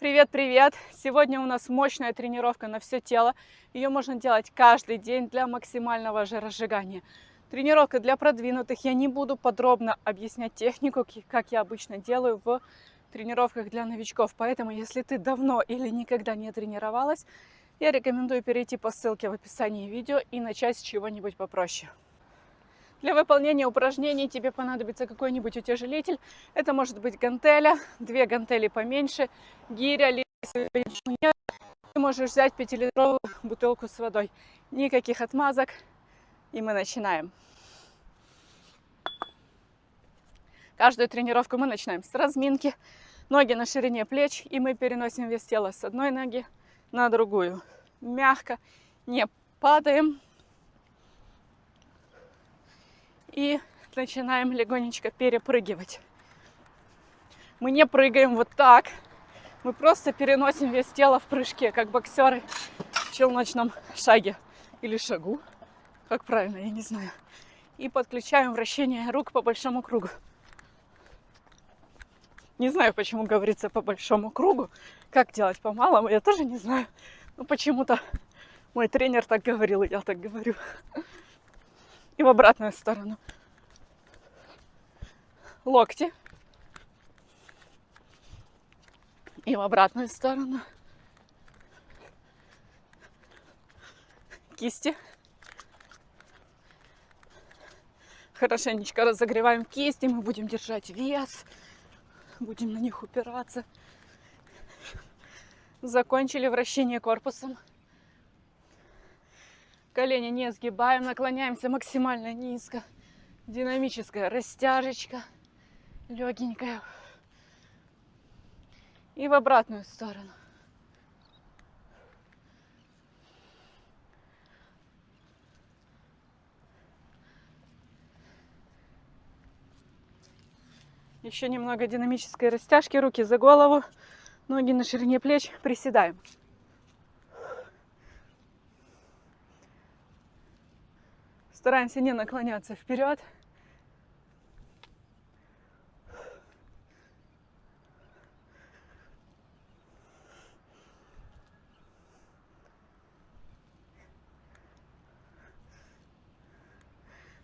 Привет-привет! Сегодня у нас мощная тренировка на все тело. Ее можно делать каждый день для максимального жиросжигания. Тренировка для продвинутых. Я не буду подробно объяснять технику, как я обычно делаю в тренировках для новичков. Поэтому, если ты давно или никогда не тренировалась, я рекомендую перейти по ссылке в описании видео и начать с чего-нибудь попроще. Для выполнения упражнений тебе понадобится какой-нибудь утяжелитель. Это может быть гантеля, две гантели поменьше, гиря, нет. Ты можешь взять 5-литровую бутылку с водой. Никаких отмазок. И мы начинаем. Каждую тренировку мы начинаем с разминки. Ноги на ширине плеч. И мы переносим вес тела с одной ноги на другую. Мягко. Не падаем. И начинаем легонечко перепрыгивать. Мы не прыгаем вот так, мы просто переносим вес тела в прыжке, как боксеры в челночном шаге или шагу, как правильно, я не знаю. И подключаем вращение рук по большому кругу. Не знаю, почему говорится по большому кругу, как делать по малому, я тоже не знаю. Но почему-то мой тренер так говорил, и я так говорю и в обратную сторону. Локти. И в обратную сторону. Кисти. Хорошенечко разогреваем кисти. Мы будем держать вес. Будем на них упираться. Закончили вращение корпусом. Колени не сгибаем, наклоняемся максимально низко. Динамическая растяжечка, легенькая. И в обратную сторону. Еще немного динамической растяжки, руки за голову, ноги на ширине плеч, приседаем. Стараемся не наклоняться вперед.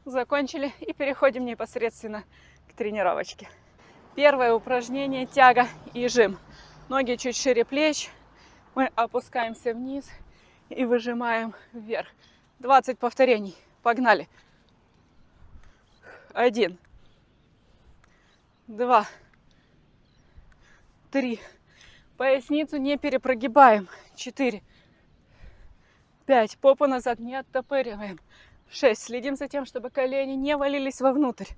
Закончили и переходим непосредственно к тренировочке. Первое упражнение тяга и жим. Ноги чуть шире плеч. Мы опускаемся вниз и выжимаем вверх. 20 повторений. Погнали. Один. Два. Три. Поясницу не перепрогибаем. Четыре. Пять. Попу назад не оттопыриваем. Шесть. Следим за тем, чтобы колени не валились вовнутрь.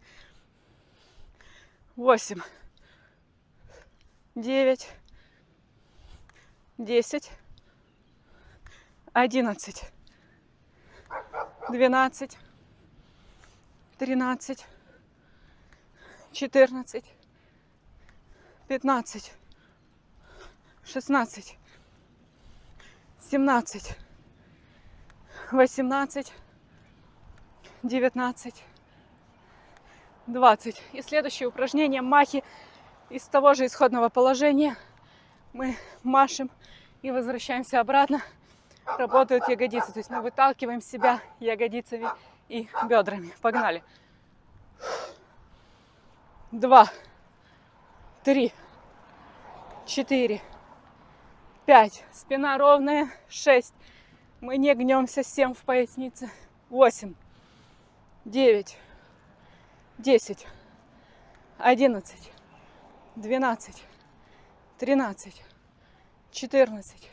Восемь. Девять. Десять. Одиннадцать двенадцать, тринадцать, четырнадцать, пятнадцать, шестнадцать, семнадцать, восемнадцать, девятнадцать, двадцать. И следующее упражнение махи из того же исходного положения. Мы машем и возвращаемся обратно работают ягодицы. То есть мы выталкиваем себя ягодицами и бедрами. Погнали. Два, три, четыре, пять. Спина ровная. Шесть. Мы не гнемся. Семь в пояснице. Восемь, девять, десять, одиннадцать, двенадцать, тринадцать, четырнадцать,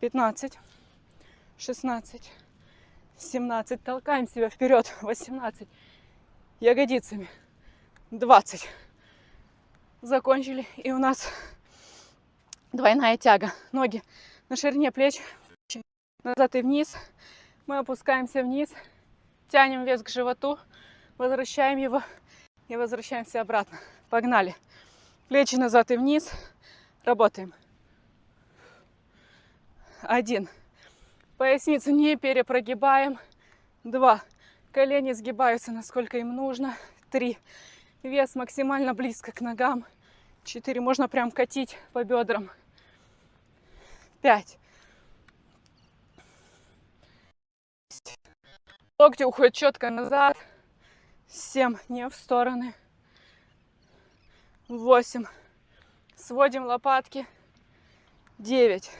пятнадцать. 16, 17. Толкаем себя вперед. 18. Ягодицами. 20. Закончили. И у нас двойная тяга. Ноги на ширине плеч. Назад и вниз. Мы опускаемся вниз. Тянем вес к животу. Возвращаем его. И возвращаемся обратно. Погнали. Плечи назад и вниз. Работаем. Один. Поясницу не перепрогибаем. Два. Колени сгибаются, насколько им нужно. Три. Вес максимально близко к ногам. Четыре. Можно прям катить по бедрам. Пять. Локти уходят четко назад. Семь. Не в стороны. Восемь. Сводим лопатки. Девять.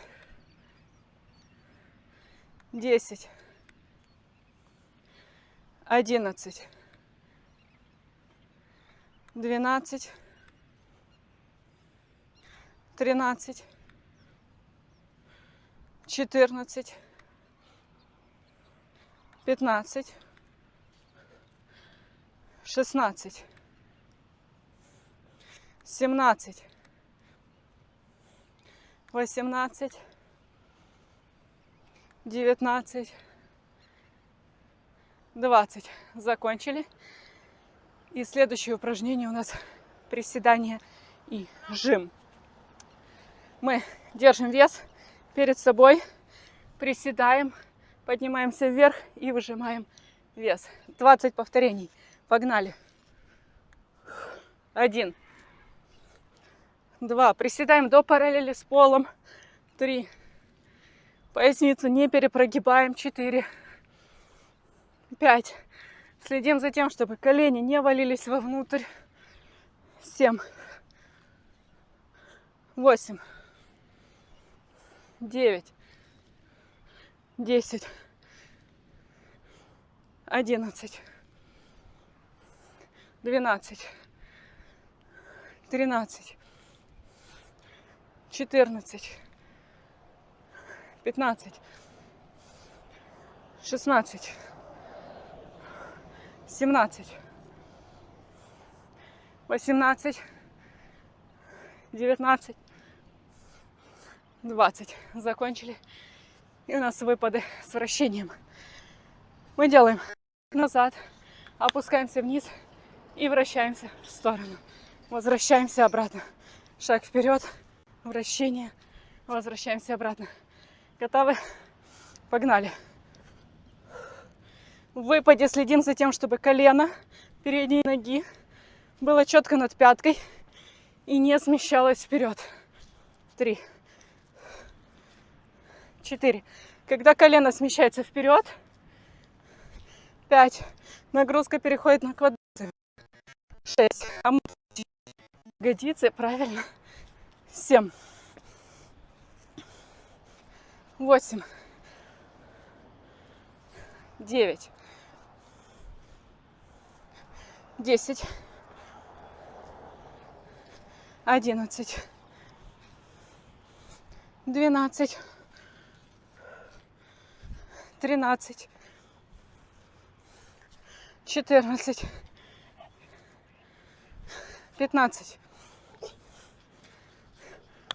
Десять. Одиннадцать. Двенадцать. Тринадцать. Четырнадцать. Пятнадцать. Шестнадцать. Семнадцать. Восемнадцать. Девятнадцать. Двадцать. Закончили. И следующее упражнение у нас приседание и жим. Мы держим вес перед собой, приседаем, поднимаемся вверх и выжимаем вес. 20 повторений. Погнали. Один. Два. Приседаем до параллели с полом. Три. Поясницу не перепрогибаем. Четыре. Пять. Следим за тем, чтобы колени не валились вовнутрь. Семь. Восемь. Девять. Десять. Одиннадцать. Двенадцать. Тринадцать. Четырнадцать. Пятнадцать. Шестнадцать семнадцать, восемнадцать, девятнадцать, двадцать. Закончили. И у нас выпады с вращением. Мы делаем назад, опускаемся вниз и вращаемся в сторону. Возвращаемся обратно. Шаг вперед, вращение, возвращаемся обратно. Готовы? Погнали. В выпаде следим за тем, чтобы колено передней ноги было четко над пяткой и не смещалось вперед. Три. Четыре. Когда колено смещается вперед, пять. Нагрузка переходит на квадраты. Шесть. А ягодицы, правильно. Семь. Восемь. Девять. десять, одиннадцать, двенадцать, тринадцать, четырнадцать, пятнадцать,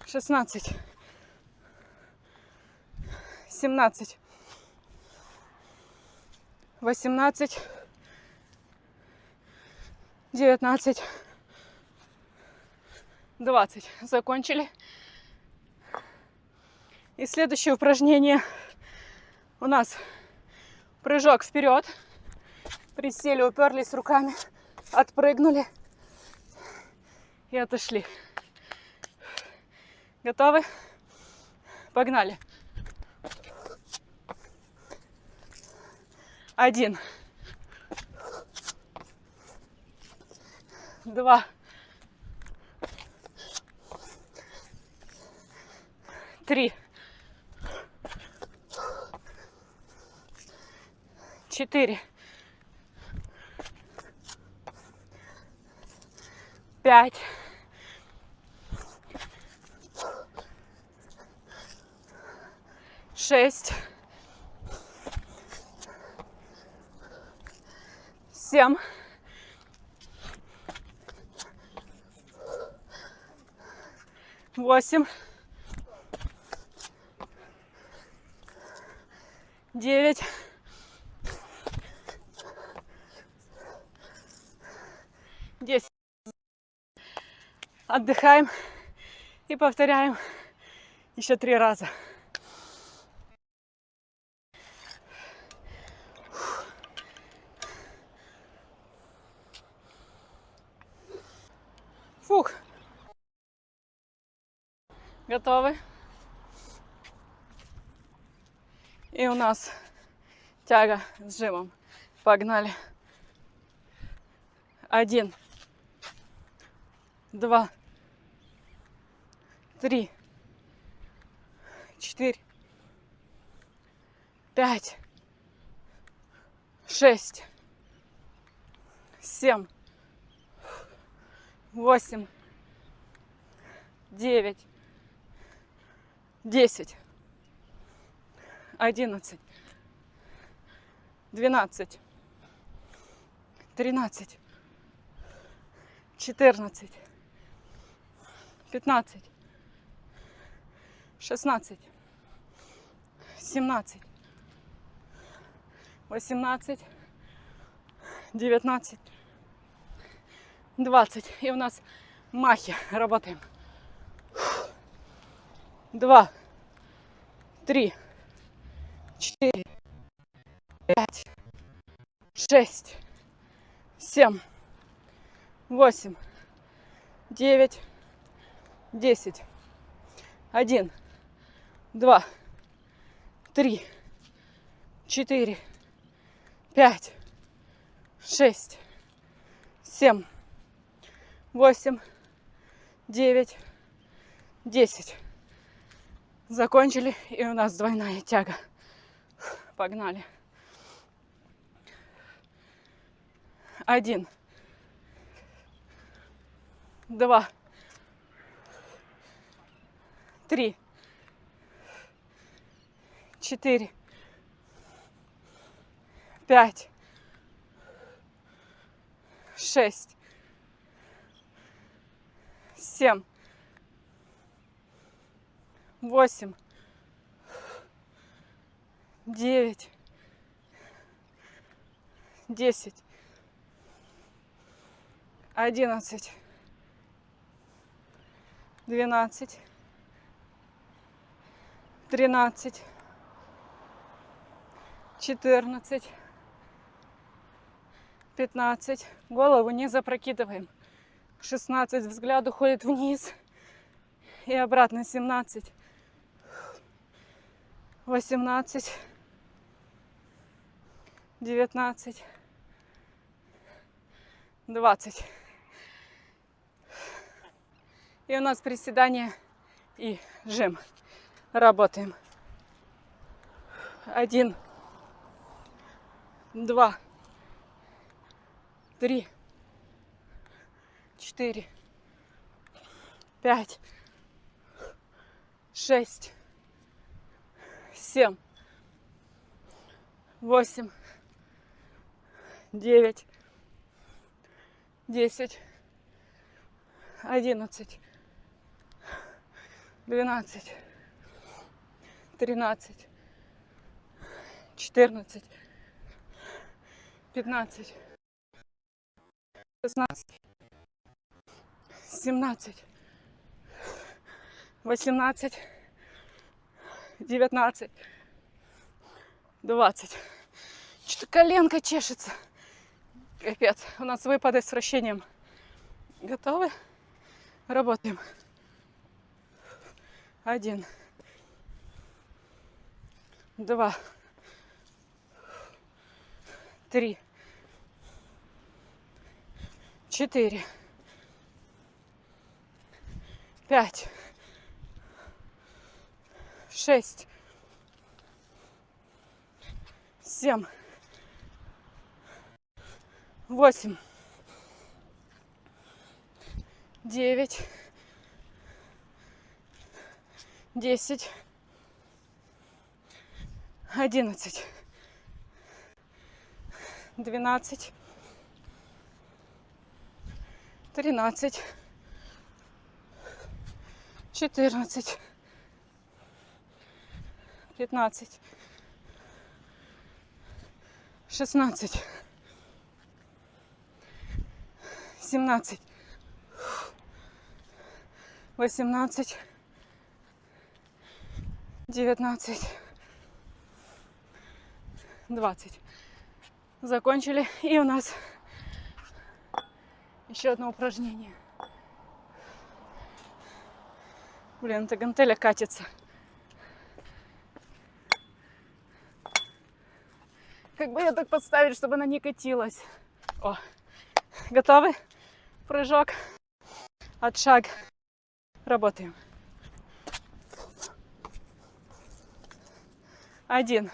шестнадцать, семнадцать, восемнадцать 19, 20. Закончили. И следующее упражнение у нас прыжок вперед. Присели, уперлись руками, отпрыгнули и отошли. Готовы? Погнали. Один. два, три, четыре, пять, шесть, семь, восемь, девять, десять. Отдыхаем и повторяем еще три раза. Фух. Готовы? И у нас тяга с жимом. Погнали. Один. Два. Три. Четыре. Пять. Шесть. Семь. Восемь. Девять. Десять. Одиннадцать. Двенадцать. Тринадцать. Четырнадцать. Пятнадцать. Шестнадцать. Семнадцать. Восемнадцать. Девятнадцать. Двадцать. И у нас махи. Работаем. Два. Три. Четыре. Пять. Шесть. Семь. Восемь. Девять. Десять. Один. Два. Три. Четыре. Пять. Шесть. Семь. Восемь. Девять. Десять. Закончили, и у нас двойная тяга. Погнали. Один. Два. Три. Четыре. Пять. Шесть. Семь. Восемь. Девять. Десять. Одиннадцать. Двенадцать. Тринадцать. Четырнадцать. Пятнадцать. Голову не запрокидываем. Шестнадцать. Взгляд уходит вниз. И обратно. Семнадцать. Восемнадцать. Девятнадцать. Двадцать. И у нас приседание и жим. Работаем. Один, два, три, четыре, пять, шесть, семь, восемь, девять, десять, одиннадцать, двенадцать, тринадцать, четырнадцать, пятнадцать, шестнадцать, семнадцать, восемнадцать, девятнадцать, двадцать. Что-то коленка чешется. Капец. У нас выпады с вращением. Готовы? Работаем. Один. Два. Три. Четыре. Пять. Шесть. Семь. Восемь. Девять. Десять. Одиннадцать. Двенадцать. Тринадцать. Четырнадцать. Пятнадцать. Шестнадцать. Семнадцать. Восемнадцать. Девятнадцать. Двадцать. Закончили. И у нас еще одно упражнение. Блин, эта гантеля катится. Как бы я так подставить, чтобы она не катилась. О, готовы? Прыжок. Отшаг. Работаем. Один.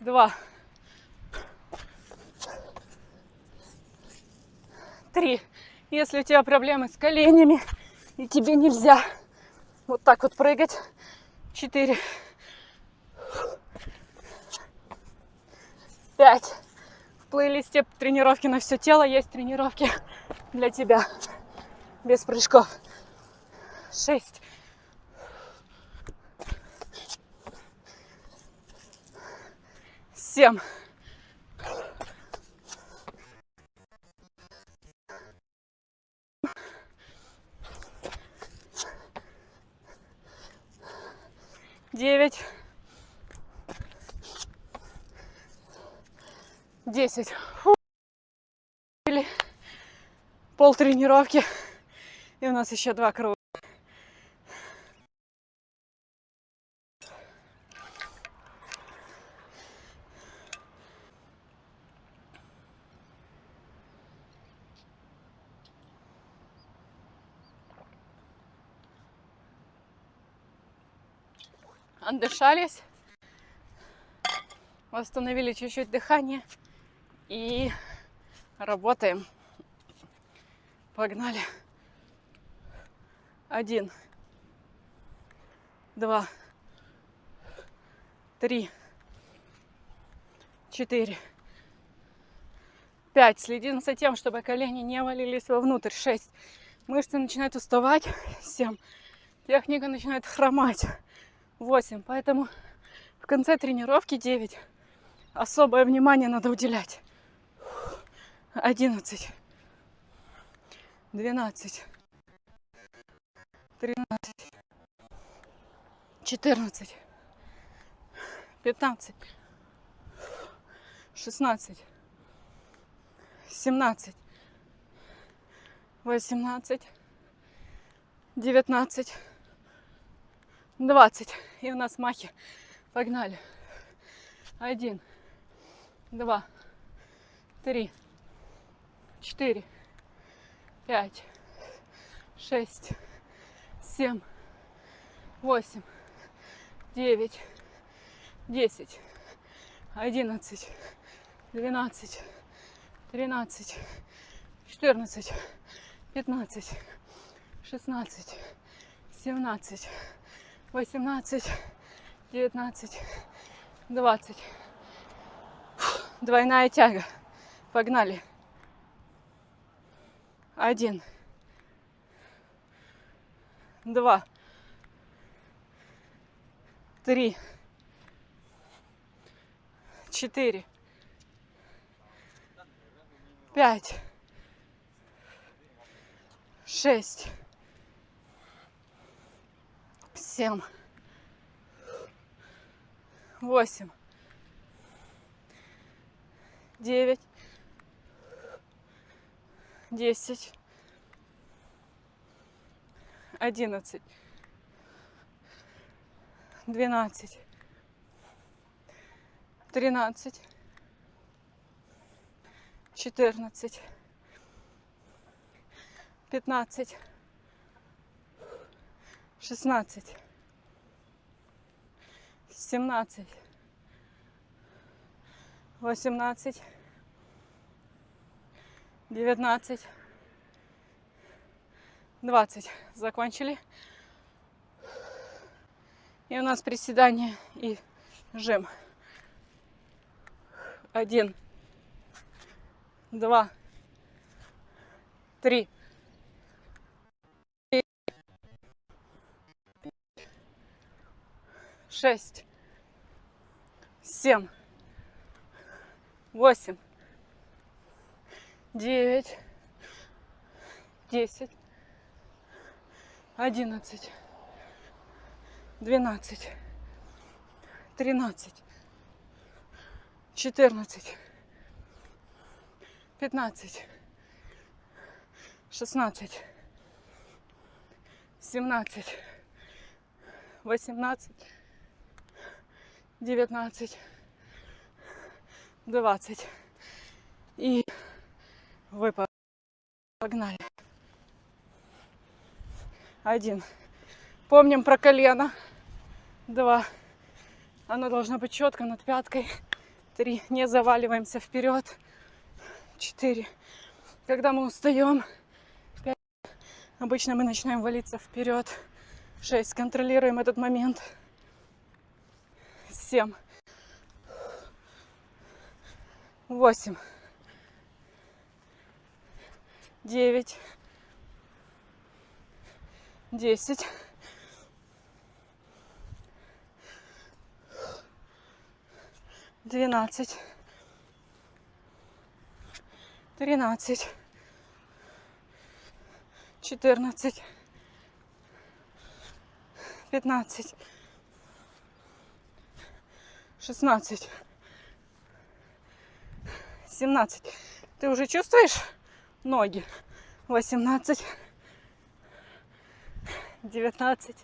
Два. Три. Если у тебя проблемы с коленями, и тебе нельзя вот так вот прыгать. Четыре. Пять. В плейлисте тренировки на все тело есть тренировки для тебя. Без прыжков. Шесть. Семь. Девять, десять. Пол тренировки. И у нас еще два круга. Отдышались, восстановили чуть-чуть дыхание и работаем. Погнали. Один, два, три, четыре, пять. Следим за тем, чтобы колени не валились вовнутрь. Шесть. Мышцы начинают уставать. Семь. Техника начинает хромать. 8. Поэтому в конце тренировки 9. Особое внимание надо уделять. 11. 12. 13. 14. 15. 16. 17. 18. 19. 20. И у нас махи. Погнали. Один, два, три, четыре, пять, шесть, семь, восемь, девять, десять, одиннадцать, двенадцать, тринадцать, четырнадцать, пятнадцать, шестнадцать, семнадцать, 18, 19, 20. Двойная тяга. Погнали. Один. Два. Три. Четыре. Пять. Шесть семь, восемь, девять, десять, одиннадцать, двенадцать, тринадцать, четырнадцать, пятнадцать, шестнадцать семнадцать, восемнадцать, девятнадцать, двадцать. Закончили. И у нас приседание и жим. Один, два, три, шесть, семь, восемь, девять, десять, одиннадцать, двенадцать, тринадцать, четырнадцать, пятнадцать, шестнадцать, семнадцать, восемнадцать, 19, 20. И выпад. Погнали. Один. Помним про колено. Два. Оно должно быть четко над пяткой. Три. Не заваливаемся вперед. Четыре. Когда мы устаем, пять. Обычно мы начинаем валиться вперед. Шесть. Контролируем этот момент. Семь. Восемь. Девять. Десять. Двенадцать. Тринадцать. Четырнадцать. Пятнадцать. Шестнадцать. Семнадцать. Ты уже чувствуешь ноги? Восемнадцать. Девятнадцать.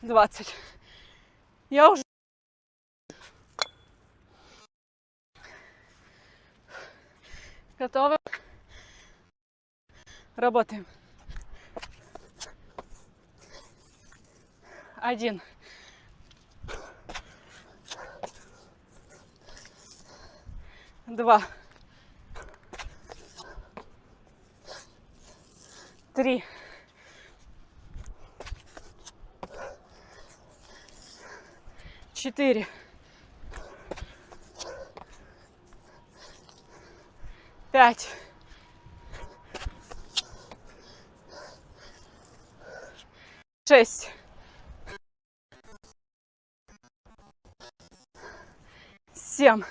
Двадцать. Я уже Готовы? Работаем. Один. Два. Три. Четыре. Пять. Шесть. Семь.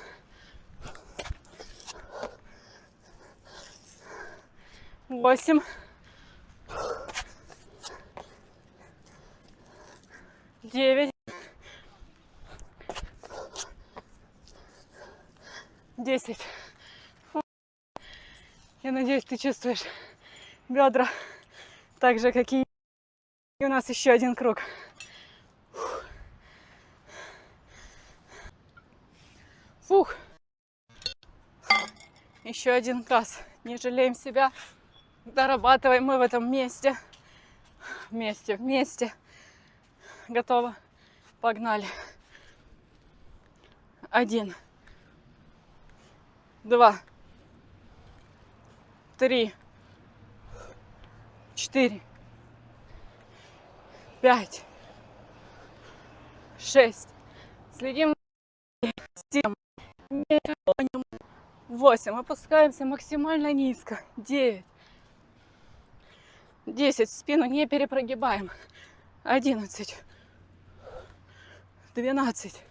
Восемь. Девять. Десять. Я надеюсь, ты чувствуешь бедра так же, как и и у нас еще один круг. Фух. Еще один раз. Не жалеем себя. Дорабатываем мы в этом месте. Вместе, вместе. Готово. Погнали. Один. Два. Три. Четыре пять, шесть. Следим. Семь. Восемь. Опускаемся максимально низко. Девять. Десять. Спину не перепрогибаем. Одиннадцать. Двенадцать.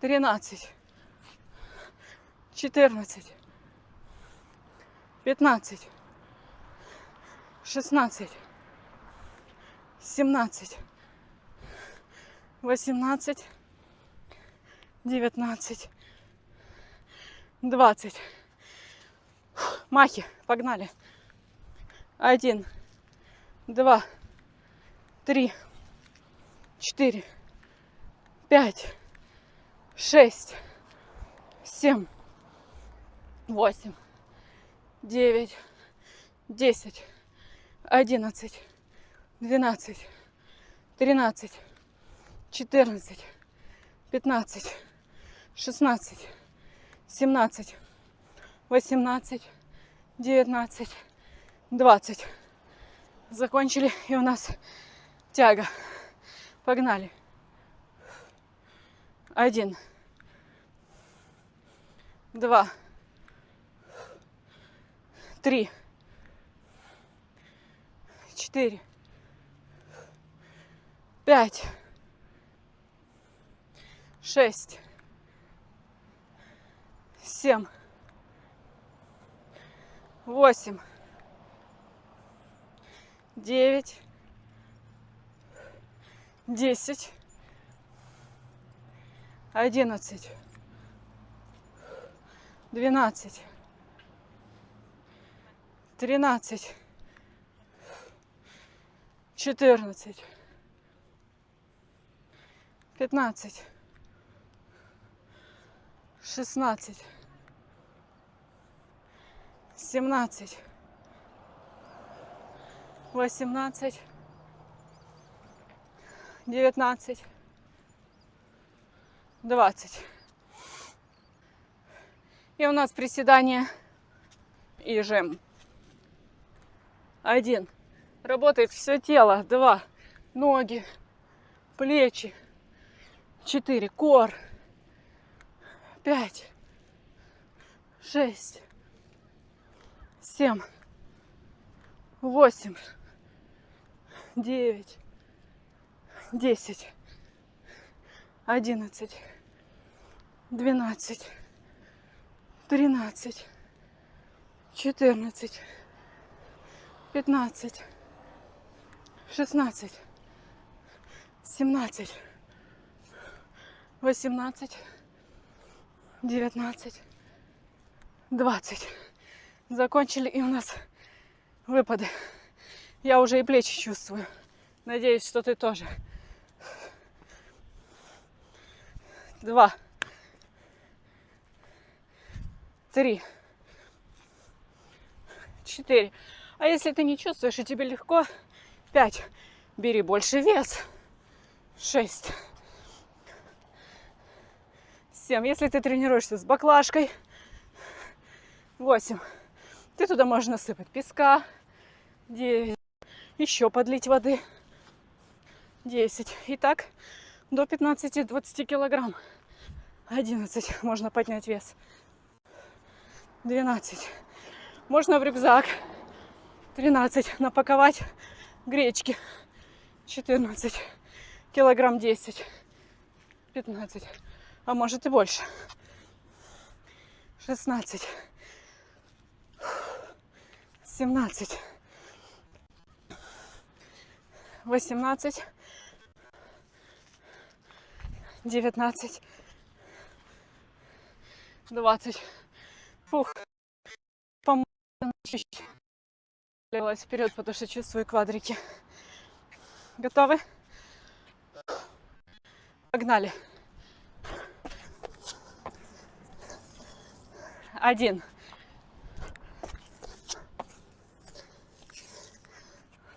Тринадцать. Четырнадцать. Пятнадцать. Шестнадцать семнадцать, восемнадцать, девятнадцать, двадцать. Махи, погнали. Один, два, три, четыре, пять, шесть, семь, восемь, девять, десять, одиннадцать двенадцать, тринадцать, четырнадцать, пятнадцать, шестнадцать, семнадцать, восемнадцать, девятнадцать, двадцать. Закончили, и у нас тяга. Погнали. Один. Два. Три. Четыре пять, шесть, семь, восемь, девять, десять, одиннадцать, двенадцать, тринадцать, четырнадцать. 15, 16, 17, 18, 19, 20. И у нас приседание и жим. Один. Работает все тело. Два. Ноги, плечи. Четыре. Кор. Пять. Шесть. Семь. Восемь. Девять. Десять. Одиннадцать. Двенадцать. Тринадцать. Четырнадцать. Пятнадцать. Шестнадцать. Семнадцать. Восемнадцать. Девятнадцать. Двадцать. Закончили и у нас выпады. Я уже и плечи чувствую. Надеюсь, что ты тоже. Два. Три. Четыре. А если ты не чувствуешь и тебе легко, пять. Бери больше вес. Шесть. Семь. Если ты тренируешься с баклажкой. Восемь. Ты туда можешь насыпать песка. Девять. Еще подлить воды. Десять. И так до 15-20 килограмм. 11 можно поднять вес. 12. Можно в рюкзак. 13. Напаковать гречки. 14. Килограмм 10. 15. А может и больше. 16. 17. 18. 19. 20. Фух. Помогла чуть-чуть. вперед, потому что чувствую квадрики. Готовы? Погнали. Один.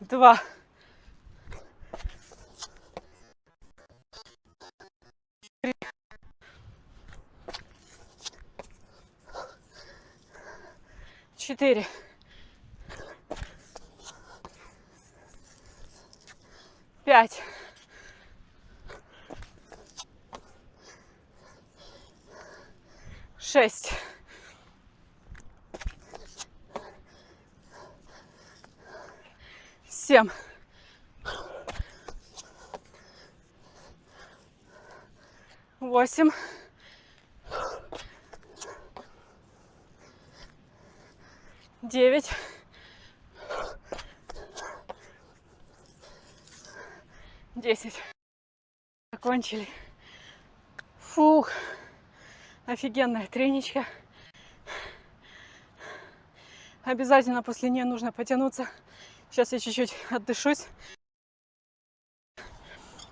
Два. Четыре. Пять. Шесть. Семь. Восемь. Девять, десять. Закончили. Фух, офигенная треничка. Обязательно после нее нужно потянуться. Сейчас я чуть-чуть отдышусь.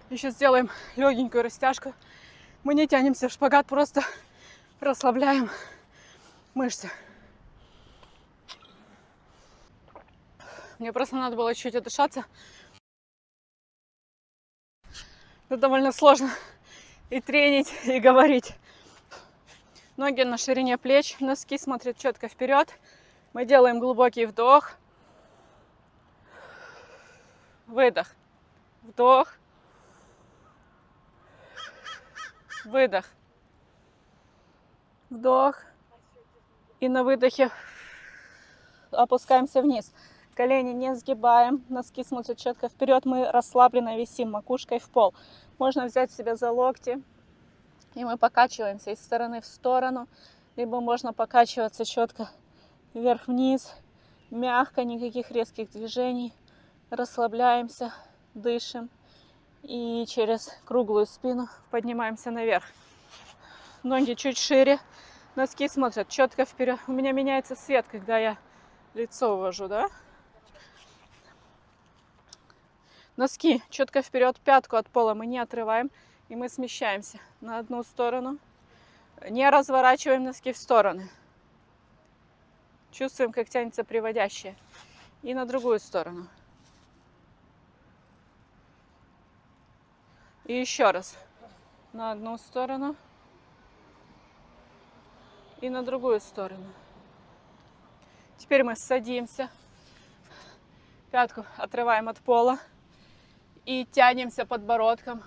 Еще сделаем легенькую растяжку. Мы не тянемся в шпагат, просто расслабляем мышцы. Мне просто надо было чуть отдышаться. Это довольно сложно и тренить, и говорить. Ноги на ширине плеч, носки смотрят четко вперед. Мы делаем глубокий вдох. Выдох. Вдох. Выдох. Вдох. И на выдохе опускаемся вниз. Колени не сгибаем, носки смотрят четко вперед. Мы расслабленно висим макушкой в пол. Можно взять себя за локти, и мы покачиваемся из стороны в сторону. Либо можно покачиваться четко вверх-вниз, мягко, никаких резких движений. Расслабляемся, дышим. И через круглую спину поднимаемся наверх. Ноги чуть шире, носки смотрят четко вперед. У меня меняется свет, когда я лицо увожу, да? Носки четко вперед, пятку от пола мы не отрываем. И мы смещаемся на одну сторону. Не разворачиваем носки в стороны. Чувствуем, как тянется приводящее. И на другую сторону. И еще раз. На одну сторону. И на другую сторону. Теперь мы садимся. Пятку отрываем от пола. И тянемся подбородком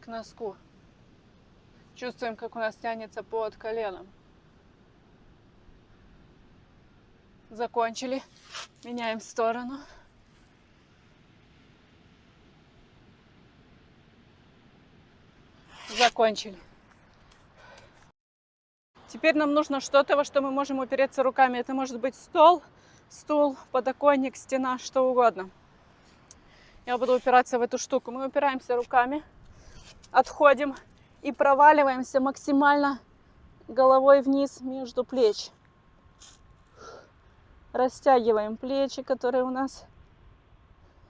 к носку. Чувствуем, как у нас тянется под коленом. Закончили. Меняем сторону. Закончили. Теперь нам нужно что-то, во что мы можем упереться руками. Это может быть стол, стул, подоконник, стена, что угодно. Я буду упираться в эту штуку. Мы упираемся руками, отходим и проваливаемся максимально головой вниз между плеч. Растягиваем плечи, которые у нас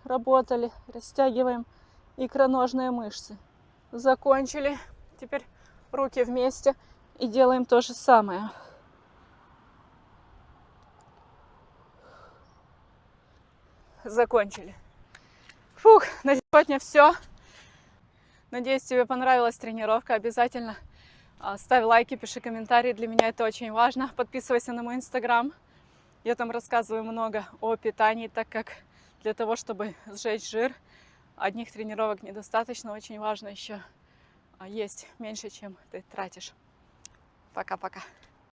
работали. Растягиваем икроножные мышцы. Закончили. Теперь руки вместе и делаем то же самое. Закончили. Фух, на сегодня все. Надеюсь, тебе понравилась тренировка. Обязательно а, ставь лайки, пиши комментарии. Для меня это очень важно. Подписывайся на мой инстаграм. Я там рассказываю много о питании, так как для того, чтобы сжечь жир, одних тренировок недостаточно. Очень важно еще а, есть меньше, чем ты тратишь. Пока-пока.